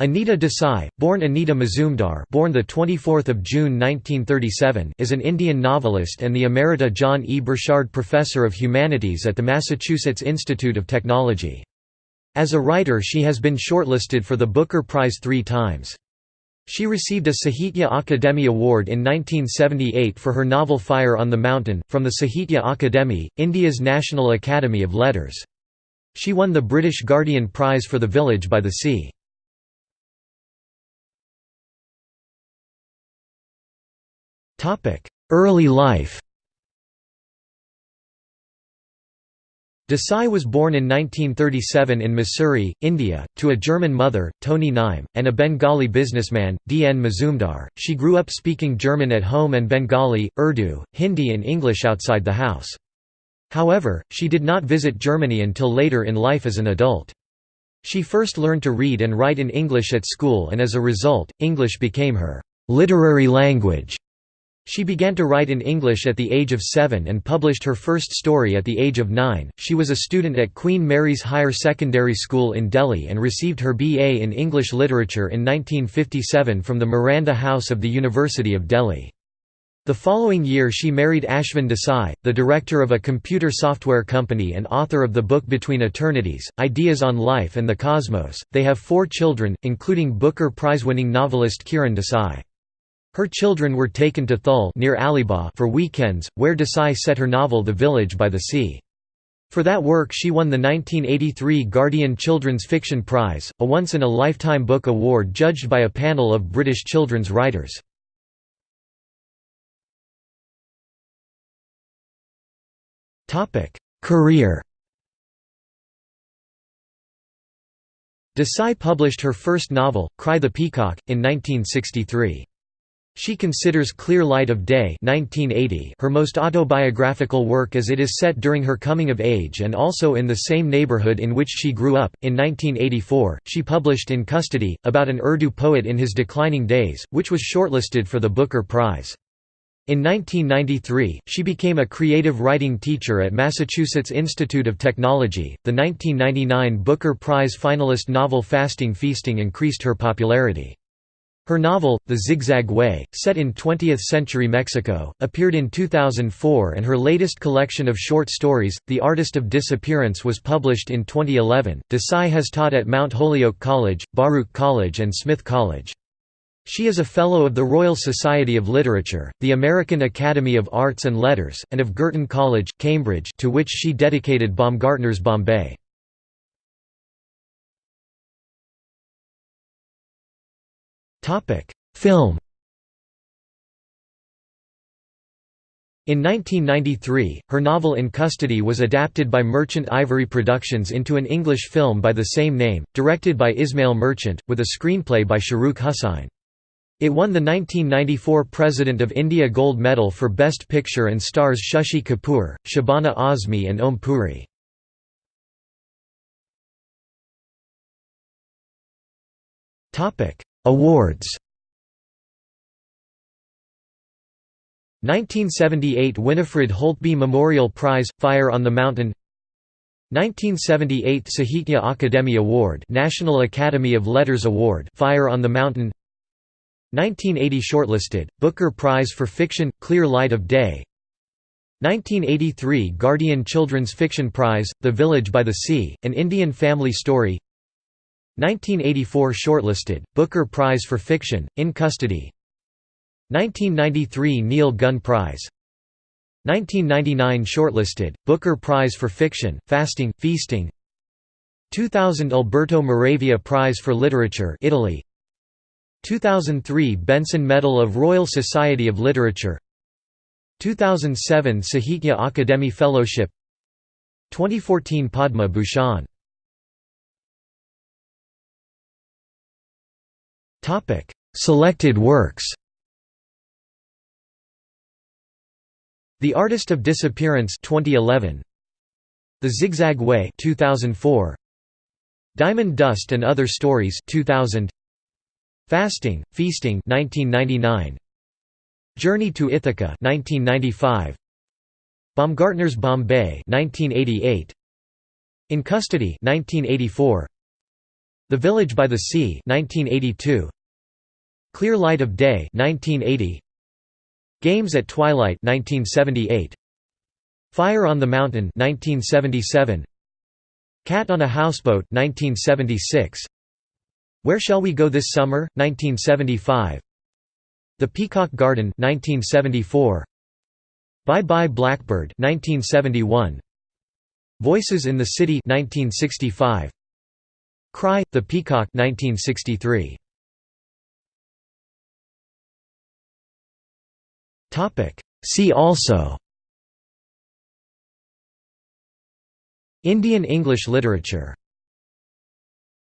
Anita Desai, born Anita Mazumdar, born the 24th of June 1937, is an Indian novelist and the Emerita John E. Burchard Professor of Humanities at the Massachusetts Institute of Technology. As a writer she has been shortlisted for the Booker Prize three times. She received a Sahitya Akademi Award in 1978 for her novel Fire on the Mountain, from the Sahitya Akademi, India's National Academy of Letters. She won the British Guardian Prize for The Village by the Sea. Early life Desai was born in 1937 in Mussoorie, India, to a German mother, Toni Nime, and a Bengali businessman, D. N. Mazumdar. She grew up speaking German at home and Bengali, Urdu, Hindi and English outside the house. However, she did not visit Germany until later in life as an adult. She first learned to read and write in English at school and as a result, English became her literary language. She began to write in English at the age of seven and published her first story at the age of nine. She was a student at Queen Mary's Higher Secondary School in Delhi and received her BA in English Literature in 1957 from the Miranda House of the University of Delhi. The following year she married Ashvin Desai, the director of a computer software company and author of the book Between Eternities, Ideas on Life and the Cosmos. They have four children, including Booker Prize-winning novelist Kiran Desai. Her children were taken to Thul near for weekends, where Desai set her novel The Village by the Sea. For that work she won the 1983 Guardian Children's Fiction Prize, a once-in-a-lifetime book award judged by a panel of British children's writers. Career Desai published her first novel, Cry the Peacock, in 1963. She considers Clear Light of Day 1980 her most autobiographical work as it is set during her coming of age and also in the same neighborhood in which she grew up. In 1984, she published In Custody, about an Urdu poet in his declining days, which was shortlisted for the Booker Prize. In 1993, she became a creative writing teacher at Massachusetts Institute of Technology. The 1999 Booker Prize finalist novel Fasting Feasting increased her popularity. Her novel, The Zigzag Way, set in 20th-century Mexico, appeared in 2004 and her latest collection of short stories, The Artist of Disappearance was published in 2011. Desai has taught at Mount Holyoke College, Baruch College and Smith College. She is a Fellow of the Royal Society of Literature, the American Academy of Arts and Letters, and of Girton College, Cambridge to which she dedicated Baumgartner's Bombay. Topic: Film. In 1993, her novel In Custody was adapted by Merchant Ivory Productions into an English film by the same name, directed by Ismail Merchant, with a screenplay by Shahrukh Hussain. It won the 1994 President of India Gold Medal for Best Picture and stars Shashi Kapoor, Shabana Azmi and Om Puri. Awards. 1978 Winifred Holtby Memorial Prize – Fire on the Mountain. 1978 Sahitya Akademi Award National Academy of Letters Award Fire on the Mountain. 1980 Shortlisted, Booker Prize for Fiction – Clear Light of Day. 1983 Guardian Children's Fiction Prize – The Village by the Sea, An Indian Family Story 1984 Shortlisted, Booker Prize for Fiction, In Custody. 1993 Neil Gunn Prize. 1999 Shortlisted, Booker Prize for Fiction, Fasting, Feasting. 2000 Alberto Moravia Prize for Literature Italy. 2003 Benson Medal of Royal Society of Literature. 2007 Sahitya Akademi Fellowship. 2014 Padma Bhushan Topic: Selected works. The Artist of Disappearance 2011. The Zigzag Way 2004. Diamond Dust and Other Stories 2000. Fasting, Feasting 1999. Journey to Ithaca 1995. Baumgartner's Bombay 1988. In Custody 1984. The Village by the Sea 1982 Clear Light of Day 1980 Games at Twilight 1978 Fire on the Mountain 1977 Cat on a Houseboat 1976 Where Shall We Go This Summer 1975 The Peacock Garden 1974 Bye Bye Blackbird 1971 Voices in the City 1965 Cry the Peacock 1963 See also Indian English literature